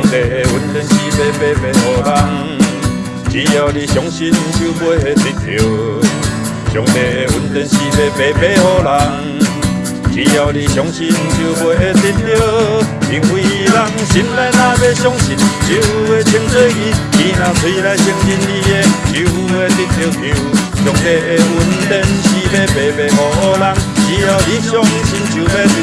帝的恩典是要白白予人，只要你相信就袂得着。上帝的恩典是要白白予人，只要你相信就袂得着。因为人心内若要相信，就会称做义；伊若嘴来承认你的，就会得着救。上帝的恩典是要白白予人，只要你相信就要得。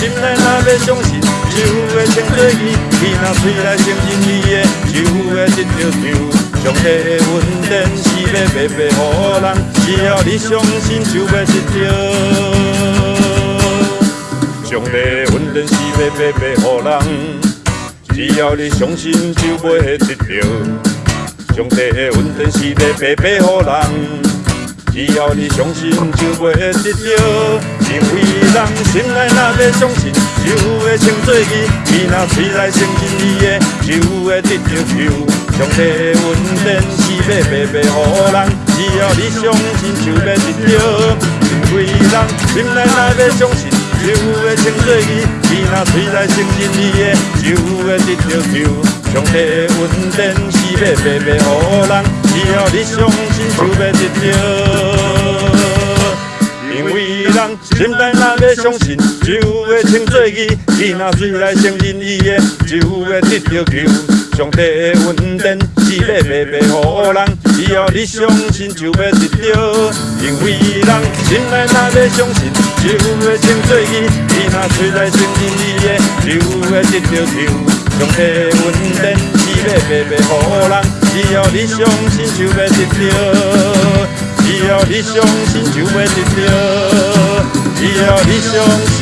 心内若要相信，就会称做义；伊若嘴来承认伊的，就会得着救。上帝的恩典是要白白予人，只要你相信就要得着。上帝的恩典是要白白予人，只要你相信就会得着。上帝的恩典是要白白予人，只要你相信就会得着。因为人心内若要相信，就会称做义；伊若嘴来承认你的，就会得着救。上帝的恩典是要白白予人，只要你相信就要得着。因为人心内若要相信，就会称做义；伊若嘴来承认你的，就会得着救。上帝的恩典是要白白予人，只要你相信就要得着。心内若要相信，就会称做伊；伊若嘴来承认伊的，就会得着救。上帝的恩典是要白白予人，只要你相信就要得着。因为人心内若要相信，就会称做伊；伊若嘴来承认伊的，就会得着救。上帝的恩典是要白白予人，只要你相信就要得着，只要你相信就要得着，只要你相信。